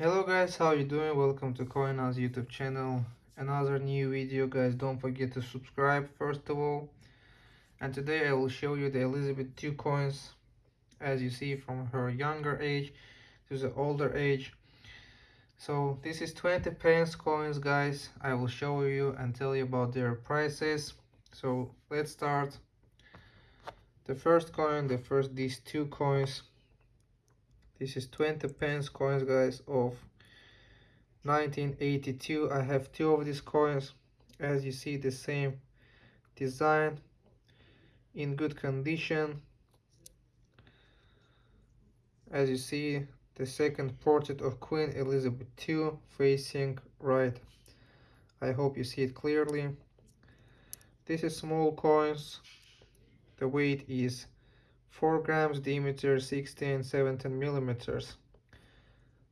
hello guys. How you doing? Welcome to coinaz youtube channel. Another new video guys. Don't forget to subscribe first of all. And today i will show you the elizabeth two coins. As you see from her younger age to the older age. So this is 20 pence coins guys. I will show you and tell you about their prices. So let's start. The first coin the first these two coins this is 20 pence coins guys of 1982 i have two of these coins. As you see the same design in good condition. As you see the second portrait of queen elizabeth ii facing right. I hope you see it clearly. This is small coins. The weight is 4 grams diameter 16 17 millimeters.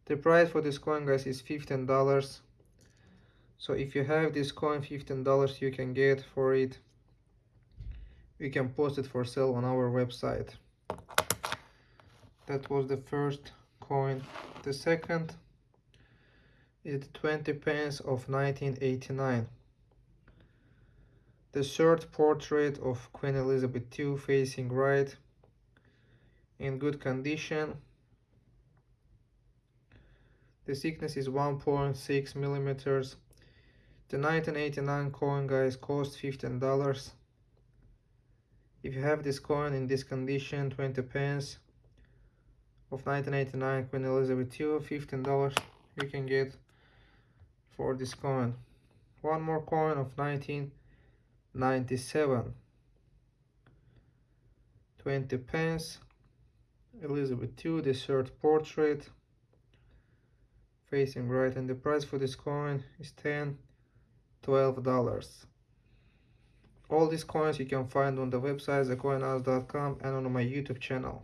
The price for this coin guys is 15 dollars. So if you have this coin 15 dollars you can get for it. We can post it for sale on our website. That was the first coin. The second is 20 pence of 1989 the third portrait of Queen Elizabeth II facing right in good condition. The thickness is 1.6 millimeters. The 1989 coin guys cost $15. If you have this coin in this condition, 20 pence of 1989 Queen Elizabeth II, $15 you can get for this coin. One more coin of 1997, 20 pence Elizabeth II, the third portrait, facing right, and the price for this coin is 10 12 dollars. All these coins you can find on the website thecoinhouse.com and on my youtube channel.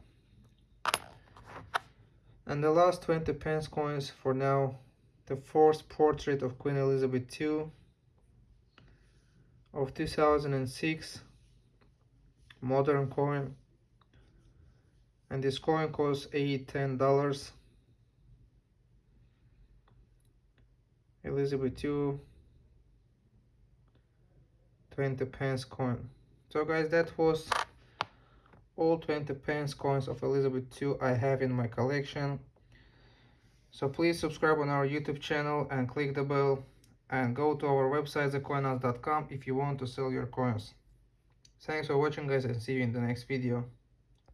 And the last 20 pence coins for now the fourth portrait of queen elizabeth ii of 2006 modern coin and this coin costs eight ten dollars Elizabeth II 20 pence coin so guys that was all 20 pence coins of Elizabeth II I have in my collection so please subscribe on our YouTube channel and click the bell and go to our website thecoinhouse.com if you want to sell your coins. Thanks for watching guys and see you in the next video.